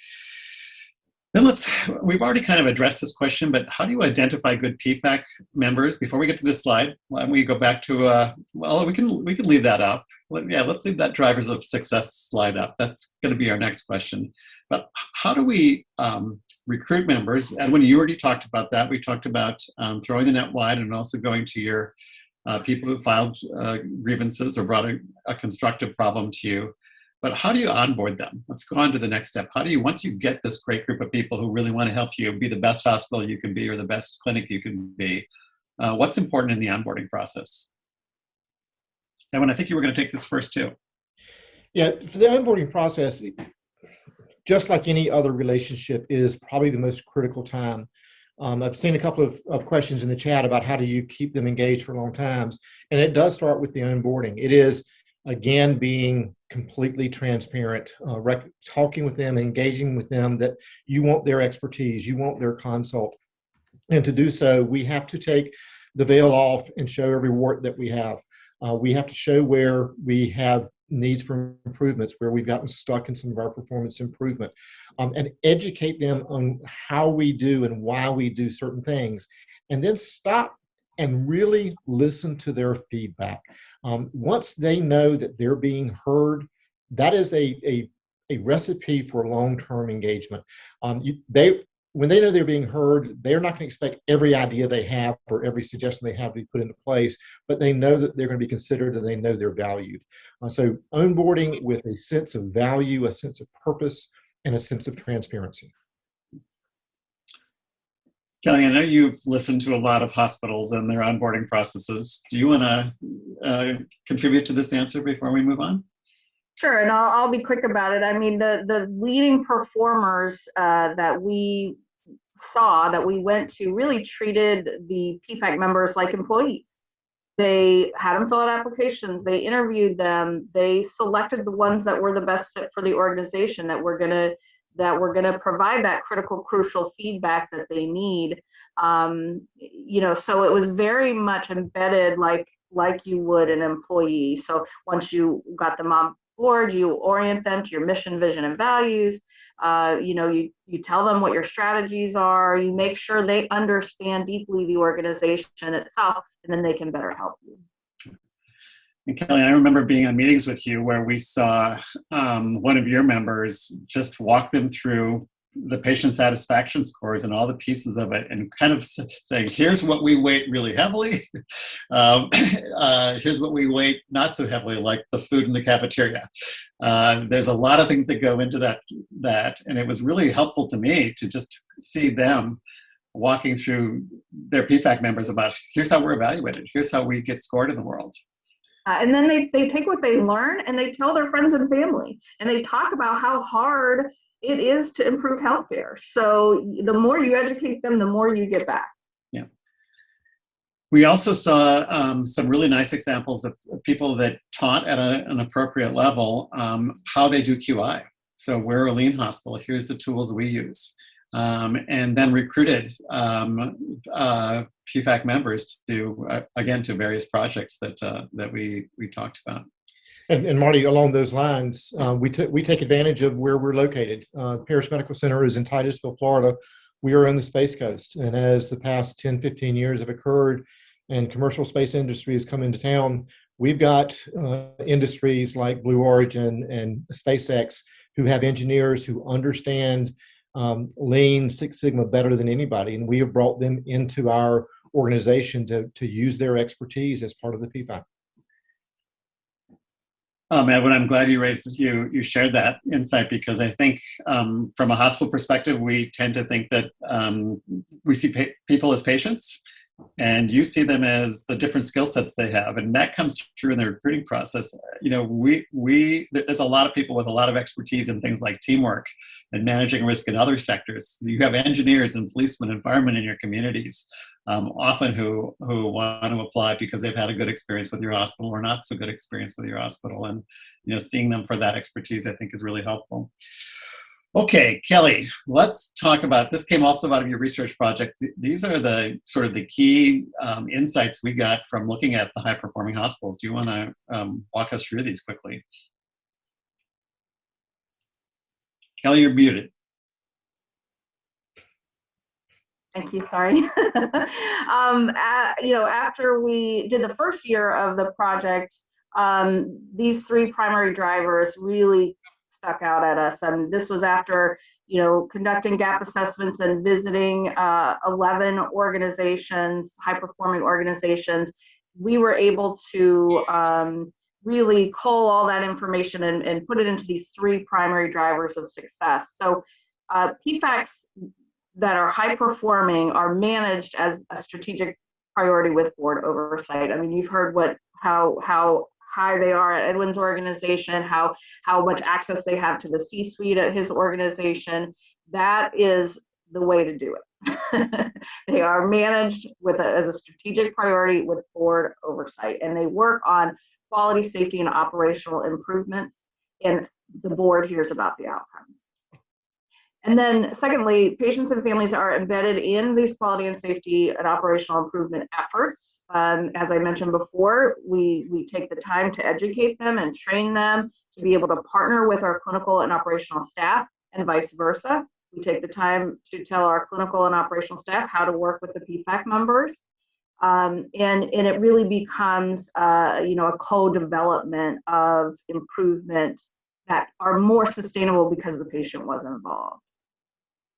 Then let's, we've already kind of addressed this question, but how do you identify good PFAC members? Before we get to this slide, why don't we go back to, uh, well, we can, we can leave that up. Yeah, let's leave that drivers of success slide up. That's gonna be our next question. But how do we um, recruit members. Edwin, you already talked about that. We talked about um, throwing the net wide and also going to your uh, people who filed uh, grievances or brought a, a, constructive problem to you. But how do you onboard them? Let's go on to the next step. How do you, once you get this great group of people who really want to help you be the best hospital you can be or the best clinic you can be, uh, what's important in the onboarding process? Edwin, I think you were going to take this first too. Yeah, for the onboarding process, just like any other relationship, is probably the most critical time. Um, I've seen a couple of, of questions in the chat about how do you keep them engaged for long times, and it does start with the onboarding. It is, again, being completely transparent, uh, talking with them, engaging with them that you want their expertise, you want their consult. And to do so, we have to take the veil off and show every wart that we have. Uh, we have to show where we have needs for improvements, where we've gotten stuck in some of our performance improvement, um, and educate them on how we do and why we do certain things, and then stop and really listen to their feedback. Um, once they know that they're being heard, that is a, a, a recipe for long-term engagement. Um, you, they when they know they're being heard, they're not going to expect every idea they have or every suggestion they have to be put into place, but they know that they're going to be considered and they know they're valued. Uh, so onboarding with a sense of value, a sense of purpose, and a sense of transparency. Kelly, I know you've listened to a lot of hospitals and their onboarding processes. Do you want to uh, contribute to this answer before we move on? Sure, and I'll, I'll be quick about it. I mean, the, the leading performers uh, that we saw that we went to really treated the PFAC members like employees. They had them fill out applications, they interviewed them, they selected the ones that were the best fit for the organization that were gonna that we're gonna provide that critical, crucial feedback that they need. Um, you know, so it was very much embedded like like you would an employee. So once you got them on board, you orient them to your mission, vision, and values uh, you know, you, you tell them what your strategies are, you make sure they understand deeply the organization itself, and then they can better help you. And Kelly, I remember being on meetings with you where we saw um, one of your members just walk them through the patient satisfaction scores and all the pieces of it and kind of saying, here's what we weight really heavily. <laughs> um, <coughs> uh, here's what we weight not so heavily, like the food in the cafeteria. Uh, there's a lot of things that go into that, that, and it was really helpful to me to just see them walking through their PFAC members about here's how we're evaluated, here's how we get scored in the world. Uh, and then they, they take what they learn and they tell their friends and family and they talk about how hard it is to improve healthcare. So the more you educate them, the more you get back. Yeah. We also saw um, some really nice examples of people that taught at a, an appropriate level um, how they do QI. So we're a lean hospital, here's the tools we use. Um, and then recruited um, uh, PFAC members to, uh, again, to various projects that, uh, that we, we talked about. And, and Marty, along those lines, uh, we, we take advantage of where we're located. Uh, Parrish Medical Center is in Titusville, Florida. We are on the Space Coast. And as the past 10, 15 years have occurred and commercial space industry has come into town, we've got uh, industries like Blue Origin and SpaceX who have engineers who understand um, Lean Six Sigma better than anybody. And we have brought them into our organization to, to use their expertise as part of the PFAC. Um, Edwin, I'm glad you raised you you shared that insight because I think um, from a hospital perspective, we tend to think that um, we see people as patients, and you see them as the different skill sets they have, and that comes through in the recruiting process. You know, we we there's a lot of people with a lot of expertise in things like teamwork and managing risk in other sectors. You have engineers and policemen and firemen in your communities, um, often who who want to apply because they've had a good experience with your hospital or not so good experience with your hospital, and you know, seeing them for that expertise, I think, is really helpful. Okay, Kelly, let's talk about this. Came also out of your research project. These are the sort of the key um, insights we got from looking at the high performing hospitals. Do you want to um, walk us through these quickly? Kelly, you're muted. Thank you, sorry. <laughs> um, a- you know, after we did the first year of the project, um, these three primary drivers really stuck out at us. And this was after, you know, conducting gap assessments and visiting uh, 11 organizations, high performing organizations. We were able to um, really cull all that information and, and put it into these three primary drivers of success. So uh, PFACs that are high performing are managed as a strategic priority with board oversight. I mean, you've heard what how how high they are at Edwin's organization, how how much access they have to the C-suite at his organization. That is the way to do it. <laughs> they are managed with a, as a strategic priority with board oversight, and they work on quality, safety, and operational improvements. And the board hears about the outcomes. And then secondly, patients and families are embedded in these quality and safety and operational improvement efforts. Um, as I mentioned before, we, we take the time to educate them and train them to be able to partner with our clinical and operational staff and vice versa. We take the time to tell our clinical and operational staff how to work with the PFAC members. Um, and, and it really becomes, uh, you know, a co-development of improvement that are more sustainable because the patient was involved.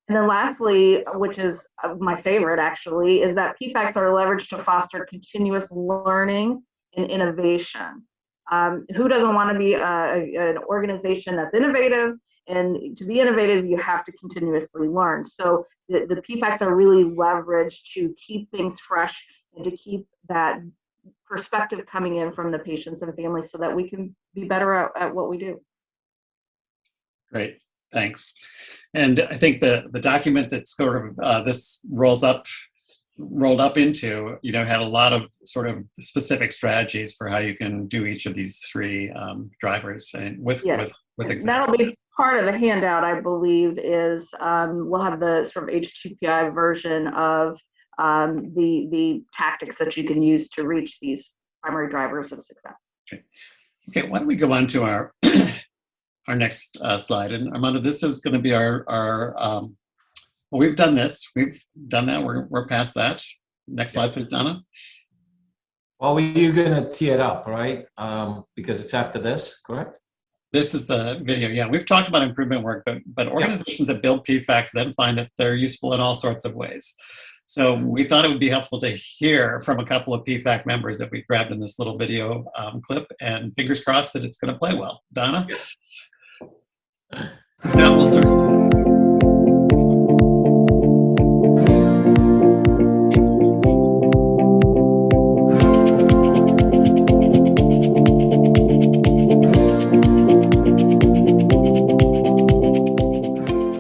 And then lastly, which is uh, my favorite actually, is that PFACs are leveraged to foster continuous learning and innovation. Um, who doesn't want to be a, a, an organization that's innovative? And to be innovative, you have to continuously learn. So the, the PFACs are really leveraged to keep things fresh and to keep that perspective coming in from the patients and families so that we can be better at, at what we do. Great, thanks. And I think the the document that sort of uh, this rolls up rolled up into, you know, had a lot of sort of specific strategies for how you can do each of these three um, drivers and with Yes. with with examples. That'll be part of the handout, I believe, is um, we'll have the sort of HTTPI version of um, the the tactics that you can use to reach these primary drivers of success. Okay, why don't we go on to our our next uh, slide? And Armando, this is going to be our our. Um, well, we've done this. We've done that. We're we're past that. Next slide, please, Donna. Well, you're gonna tee it up, right? Um, because it's after this, correct? This is the video. Yeah, we've talked about improvement work, but, but organizations that build PFACs then find that they're useful in all sorts of ways. So we thought it would be helpful to hear from a couple of PFAC members that we grabbed in this little video um, clip, and fingers crossed that it's going to play well. Donna? Yeah, start.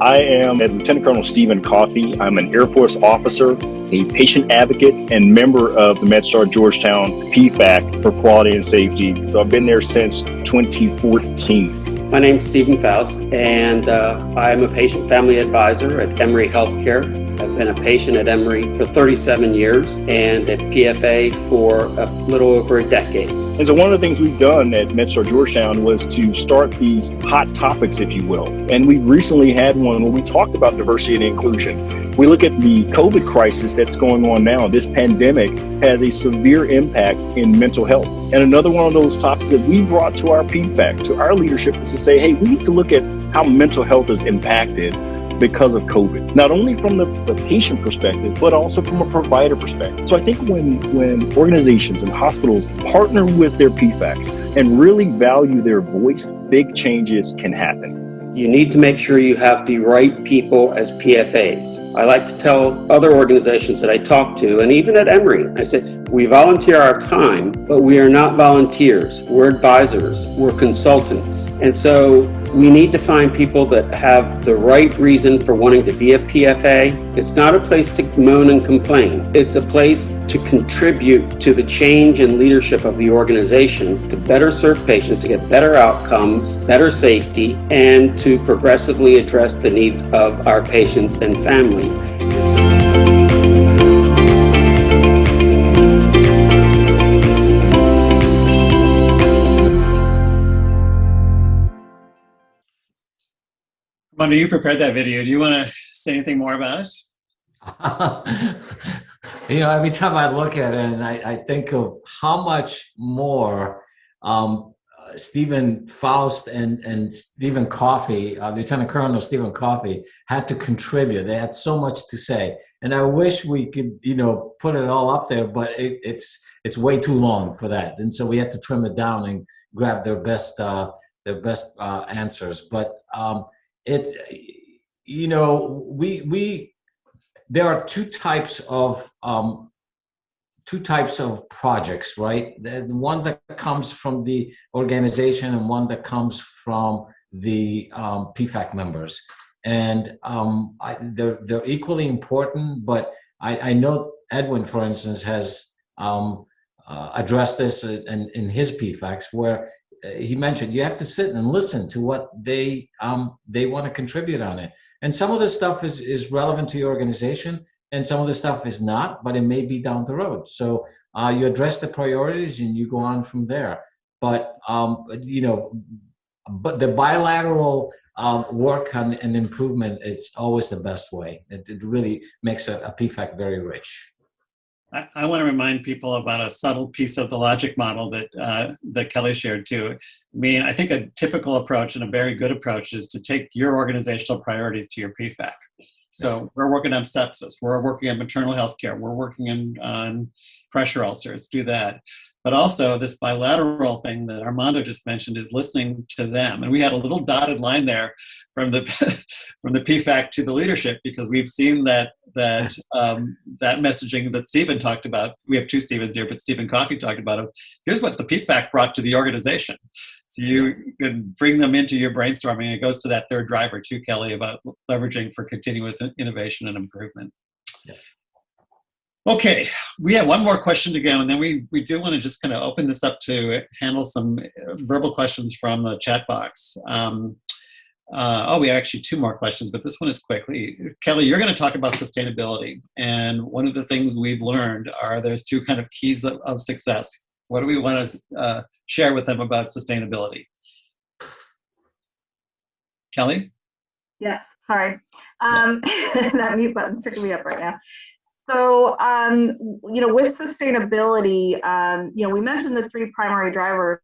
I am Lieutenant Colonel Stephen Coffey. I'm an Air Force officer, a patient advocate, and member of the MedStar Georgetown PFAC for quality and safety. So I've been there since 2014. My name is Stephen Faust, and uh, I'm a patient family advisor at Emory Healthcare. I've been a patient at Emory for 37 years and at PFA for a little over a decade. And so one of the things we've done at MedStar Georgetown was to start these hot topics, if you will. And we've recently had one where we talked about diversity and inclusion. We look at the COVID crisis that's going on now. This pandemic has a severe impact in mental health. And another one of those topics that we brought to our PFAC, to our leadership, is to say, hey, we need to look at how mental health is impacted because of COVID, not only from the, the, patient perspective, but also from a provider perspective. So I think when, when organizations and hospitals partner with their PFACs and really value their voice, big changes can happen. You need to make sure you have the right people as PFAs. I like to tell other organizations that I talk to, and even at Emory, I say, we volunteer our time, but we are not volunteers. We're advisors, we're consultants. And so we need to find people that have the right reason for wanting to be a PFA. It's not a place to moan and complain. It's a place to contribute to the change and leadership of the organization to better serve patients, to get better outcomes, better safety, and to progressively address the needs of our patients and families. Mona, you prepared that video. Do you want to say anything more about it? <laughs> you know, every time I look at it and I, I think of how much more um, Stephen Faust and, and Stephen Coffey, uh, Lieutenant Colonel Stephen Coffey, had to contribute. They had so much to say. And I wish we could, you know, put it all up there, but it, it's it's way too long for that. And so we had to trim it down and grab their best uh, their best uh, answers. But um, it you know we we there are two types of um, two types of projects right? The one that comes from the organization and one that comes from the um, pfac members. And um, I, they're, they're equally important but I, I know edwin for instance has um, uh, addressed this in, in his pfacs where he mentioned you have to sit and listen to what they um, they want to contribute on it. And some of this stuff is is relevant to your organization and some of the stuff is not but it may be down the road so uh, you address the priorities and you go on from there but um, you know but the bilateral um, work on an improvement it's always the best way it, it really makes a, a pfac very rich I, I want to remind people about a subtle piece of the logic model that uh, that Kelly shared too. I mean, I think a typical approach and a very good approach is to take your organizational priorities to your PFAC. So we're working on sepsis, we're working on maternal health care, we're working on, on pressure ulcers, do that. But also this bilateral thing that Armando just mentioned is listening to them. And we had a little dotted line there from the <laughs> from the PFAC to the leadership because we've seen that that um, that messaging that Stephen talked about. We have two Stevens here, but Stephen Coffey talked about it. Here's what the PFAC brought to the organization. So you can bring them into your brainstorming. It goes to that third driver too, Kelly, about leveraging for continuous innovation and improvement. Yeah. Okay, we have one more question to go, and then we, we do want to just kind of open this up to handle some verbal questions from the chat box. Um, uh, oh, we have actually two more questions, but this one is quickly. Kelly, you're going to talk about sustainability, and one of the things we've learned are there's two kind of keys of, of success. What do we want to uh, share with them about sustainability? Kelly? Yes, sorry. Um, <laughs> that mute button's picking me up right now. So, um, you know, with sustainability, um, you know, we mentioned the three primary drivers,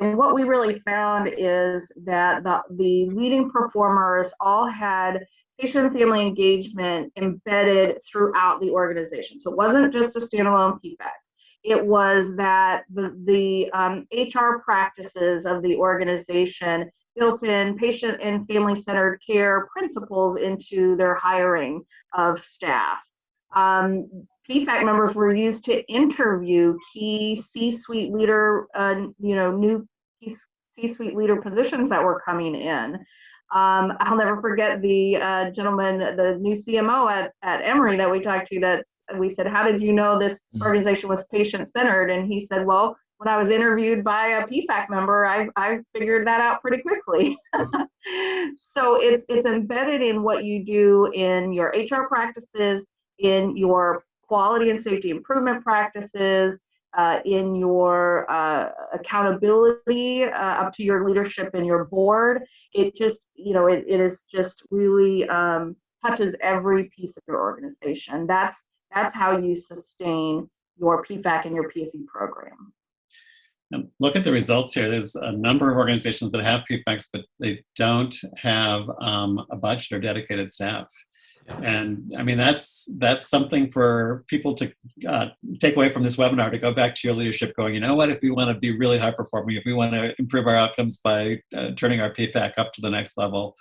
and what we really found is that the, the leading performers all had patient and family engagement embedded throughout the organization. So it wasn't just a standalone PFAC. It was that the, the um, HR practices of the organization built in patient and family centered care principles into their hiring of staff. Um, PFAC members were used to interview key C-suite leader, uh, you know, new C-suite leader positions that were coming in. Um, I'll never forget the uh, gentleman, the new CMO at, at Emory that we talked to. That's we said, "How did you know this mm-hmm. organization was patient-centered?" And he said, "Well, when I was interviewed by a PFAC member, I, I figured that out pretty quickly." <laughs> so it's it's embedded in what you do in your HR practices, in your quality and safety improvement practices, uh, in your uh, accountability uh, up to your leadership and your board. It just, you know, it, it is just really um, touches every piece of your organization. That's that's how you sustain your PFAC and your PFE program. look at the results here. There's a number of organizations that have PFACs, but they don't have um, a budget or dedicated staff. And I mean, that's that's something for people to uh, take away from this webinar to go back to your leadership going, you know what, if we want to be really high performing, if we want to improve our outcomes by uh, turning our PFAC up to the next level,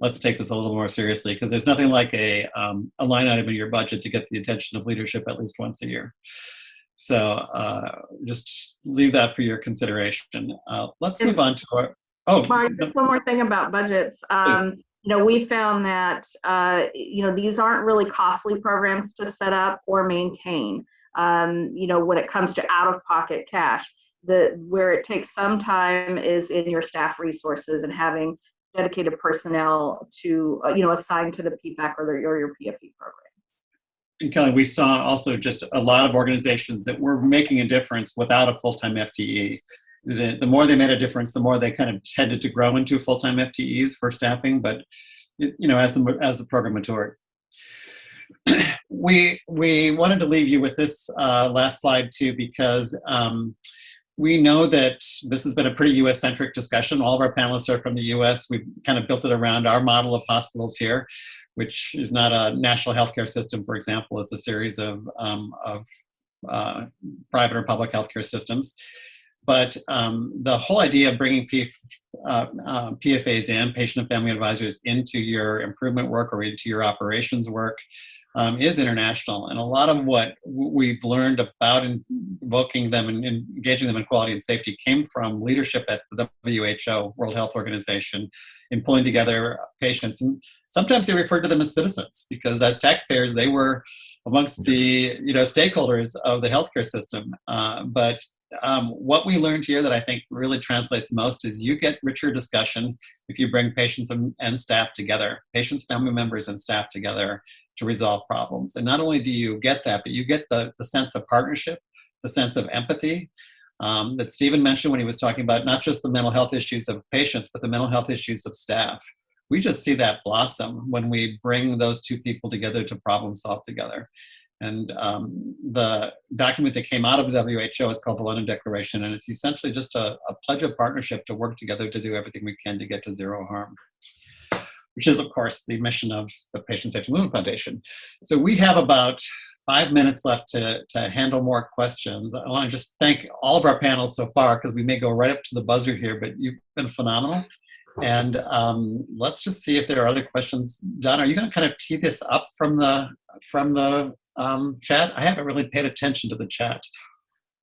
let's take this a little more seriously because there's nothing like a, um, a line item in your budget to get the attention of leadership at least once a year. So uh, just leave that for your consideration. Uh, let's move on to our, oh. Mark, just one more thing about budgets. Um, you know, we found that, uh, you know, these aren't really costly programs to set up or maintain. Um, you know, when it comes to out of pocket cash, the where it takes some time is in your staff resources and having dedicated personnel to, uh, you know, assigned to the PFAC or, the, or your PFE program. And Kelly, we saw also just a lot of organizations that were making a difference without a full-time FTE the, the more they made a difference, the more they kind of tended to grow into full-time FTEs for staffing. But you know, as the as the program matured, <clears throat> we we wanted to leave you with this uh, last slide too because um, we know that this has been a pretty U.S. centric discussion. All of our panelists are from the U.S. We've kind of built it around our model of hospitals here, which is not a national healthcare system, for example. It's a series of um, of uh, private or public healthcare systems. But um, the whole idea of bringing PF, uh, uh, PFAs in, patient and family advisors, into your improvement work or into your operations work um, is international. And a lot of what we've learned about invoking them and engaging them in quality and safety came from leadership at the WHO, World Health Organization, in pulling together patients. And sometimes they referred to them as citizens because as taxpayers, they were amongst the you know stakeholders of the healthcare system. Uh, but um, what we learned here that I think really translates most is you get richer discussion if you bring patients and, and staff together, patients, family members, and staff together to resolve problems. And not only do you get that, but you get the, the sense of partnership, the sense of empathy um, that Stephen mentioned when he was talking about not just the mental health issues of patients, but the mental health issues of staff. We just see that blossom when we bring those two people together to problem solve together. And um, the document that came out of the WHO is called the London Declaration, and it's essentially just a, a, pledge of partnership to work together to do everything we can to get to zero harm, which is, of course, the mission of the Patient Safety Movement Foundation. So we have about five minutes left to, to handle more questions. I want to just thank all of our panels so far because we may go right up to the buzzer here, but you've been phenomenal. And um, let's just see if there are other questions. Don, are you going to kind of tee this up from the from the um, chat? I haven't really paid attention to the chat.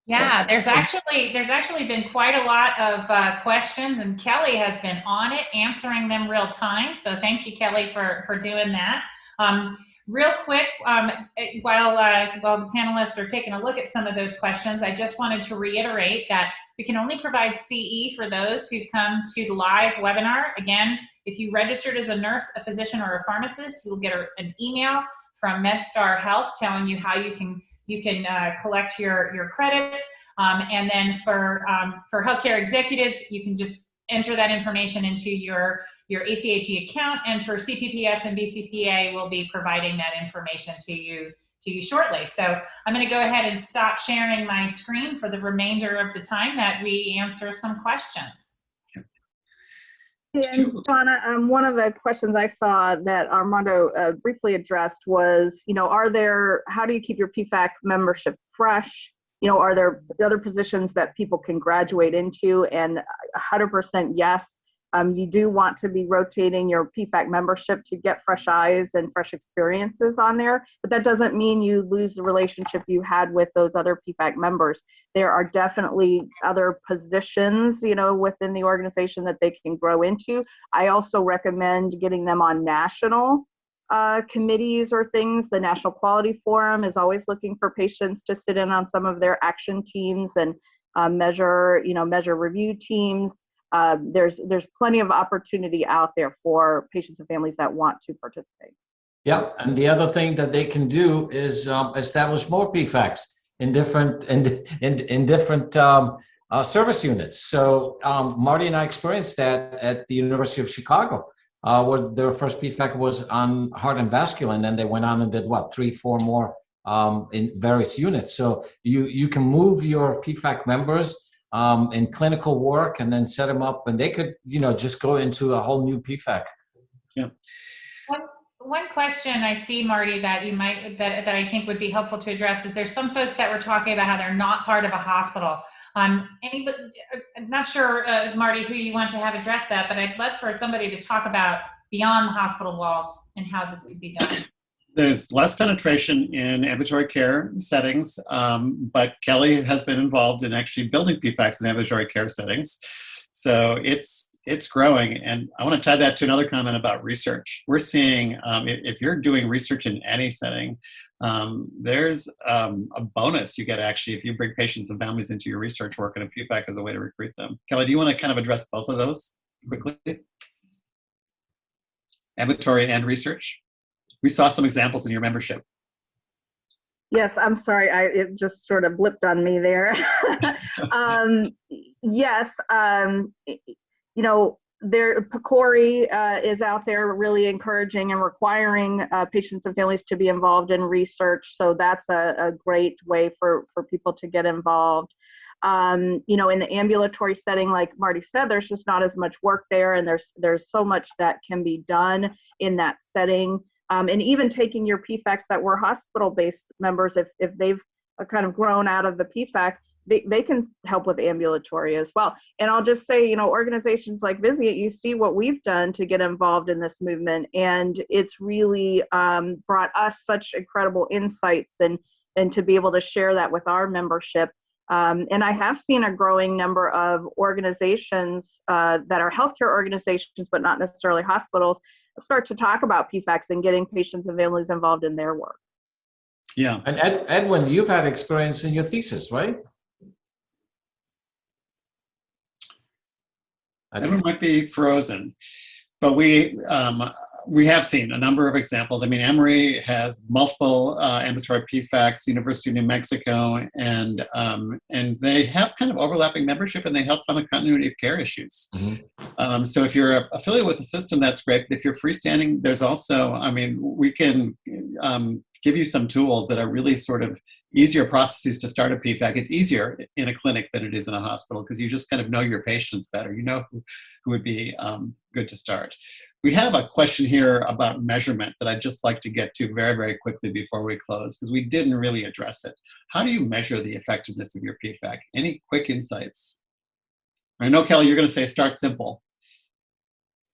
Yeah, there's actually there's actually been quite a lot of uh, questions, and Kelly has been on it, answering them real time. So thank you, Kelly, for for doing that. Um, real quick, um, while uh, while the panelists are taking a look at some of those questions, I just wanted to reiterate that we can only provide CE for those who come to the live webinar. Again, if you registered as a nurse, a physician, or a pharmacist, you will get an email from MedStar Health telling you how you can you can uh, collect your your credits. Um, and then for um, for healthcare executives, you can just enter that information into your your ACHE account. And for CPPS and BCPA, we'll be providing that information to you to you shortly. So I'm going to go ahead and stop sharing my screen for the remainder of the time that we answer some questions. And Donna, um, one of the questions I saw that Armando uh, briefly addressed was, you know, are there, how do you keep your PFAC membership fresh? You know, are there other positions that people can graduate into? And 100% yes. Um, you do want to be rotating your PFAC membership to get fresh eyes and fresh experiences on there, but that doesn't mean you lose the relationship you had with those other PFAC members. There are definitely other positions, you know, within the organization that they can grow into. I also recommend getting them on national uh, committees or things. The National Quality Forum is always looking for patients to sit in on some of their action teams and uh, measure, you know, measure review teams uh, there's there's plenty of opportunity out there for patients and families that want to participate. Yeah, and the other thing that they can do is um, establish more PFACs in different <laughs> in in, in different um, uh, service units. So um, Marty and I experienced that at the University of Chicago, uh, where their first PFAC was on heart and vascular, and then they went on and did what three, four more um, in various units. So you you can move your PFAC members um, in clinical work and then set them up and they could, you know, just go into a whole new PFAC. Yeah. One, one question I see, Marty, that you might, that, that I think would be helpful to address is there's some folks that were talking about how they're not part of a hospital. Um, anybody, I'm not sure, uh, Marty, who you want to have address that, but I'd love for somebody to talk about beyond the hospital walls and how this could be done there's less penetration in ambulatory care settings, um, but Kelly has been involved in actually building PFACs in ambulatory care settings. So it's it's growing, and I want to tie that to another comment about research. We're seeing um, if, if, you're doing research in any setting, um, there's um, a bonus you get actually if you bring patients and families into your research work, and a PFAC as a way to recruit them. Kelly, do you want to kind of address both of those quickly? Ambulatory and research we saw some examples in your membership. Yes, I'm sorry. I it just sort of blipped on me there. <laughs> um, yes, um, you know, there PCORI uh, is out there really encouraging and requiring uh, patients and families to be involved in research. So that's a, a great way for for people to get involved. Um, you know, in the ambulatory setting, like Marty said, there's just not as much work there, and there's there's so much that can be done in that setting um, and even taking your PFACs that were hospital-based members, if, if they've uh, kind of grown out of the PFAC, they, they can help with ambulatory as well. And I'll just say, you know, organizations like Vizient, you see what we've done to get involved in this movement, and it's really um, brought us such incredible insights and and to be able to share that with our membership. Um, and I have seen a growing number of organizations uh, that are healthcare organizations, but not necessarily hospitals, start to talk about PFACs and getting patients and families involved in their work. Yeah. And Ed, Edwin, you've had experience in your thesis, right? Edwin might be frozen, but we um, we have seen a number of examples. I mean, Emory has multiple uh, ambulatory PFACs, University of New Mexico, and um, and they have kind of overlapping membership, and they help on the continuity of care issues. Mm -hmm. um, so if you're affiliated with the system, that's great. But if you're freestanding, there's also, I mean, we can um, give you some tools that are really sort of easier processes to start a PFAC. It's easier in a clinic than it is in a hospital because you just kind of know your patients better. You know who, who would be um, good to start. We have a question here about measurement that I'd just like to get to very, very quickly before we close, because we didn't really address it. How do you measure the effectiveness of your PFAC? Any quick insights? I know, Kelly, you're going to say start simple.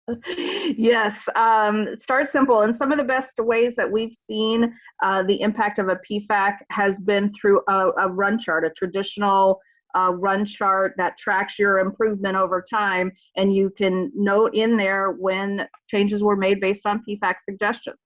<laughs> yes, um, start simple. And some of the best ways that we've seen uh, the impact of a PFAC has been through a, a run chart, a traditional uh, run chart that tracks your improvement over time, and you can note in there when changes were made based on PFAC suggestions.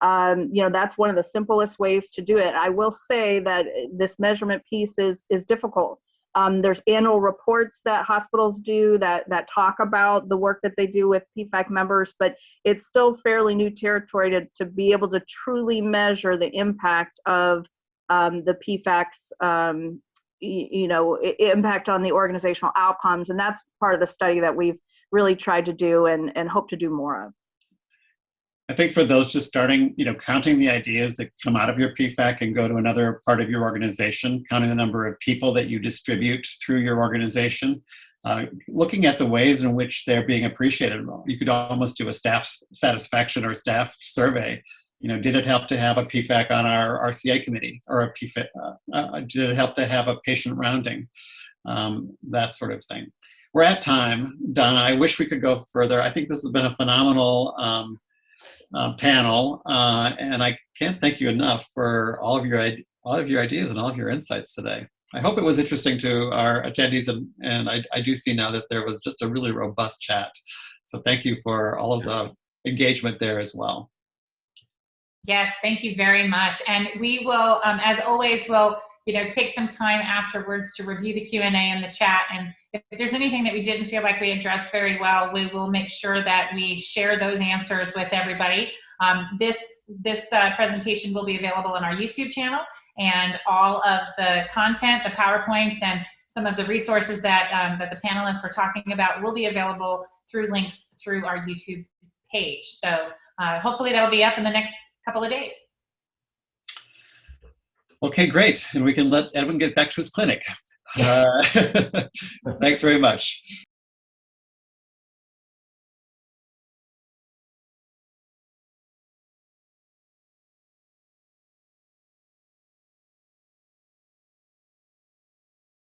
Um, you know, that's one of the simplest ways to do it. I will say that this measurement piece is, is difficult. Um, there's annual reports that hospitals do that, that talk about the work that they do with PFAC members, but it's still fairly new territory to, to be able to truly measure the impact of um, the PFACs um, you know impact on the organizational outcomes and that's part of the study that we've really tried to do and and hope to do more of I think for those just starting, you know, counting the ideas that come out of your PFAC and go to another part of your organization, counting the number of people that you distribute through your organization, uh, looking at the ways in which they're being appreciated. You could almost do a staff satisfaction or staff survey. You know, did it help to have a PFAC on our RCA committee or a PFAC? Uh, uh, did it help to have a patient rounding? Um, that sort of thing. We're at time, Donna. I wish we could go further. I think this has been a phenomenal um, uh, panel, uh, and I can't thank you enough for all of your all of your ideas and all of your insights today. I hope it was interesting to our attendees, and, and I, I do see now that there was just a really robust chat. So thank you for all of the engagement there as well. Yes, thank you very much. And we will, um, as always, will you know take some time afterwards to review the Q and A and the chat. And if there's anything that we didn't feel like we addressed very well, we will make sure that we share those answers with everybody. Um, this this uh, presentation will be available on our YouTube channel, and all of the content, the powerpoints, and some of the resources that um, that the panelists were talking about will be available through links through our YouTube page. So uh, hopefully that'll be up in the next couple of days. Okay, great. And we can let Edwin get back to his clinic. Uh, <laughs> thanks very much.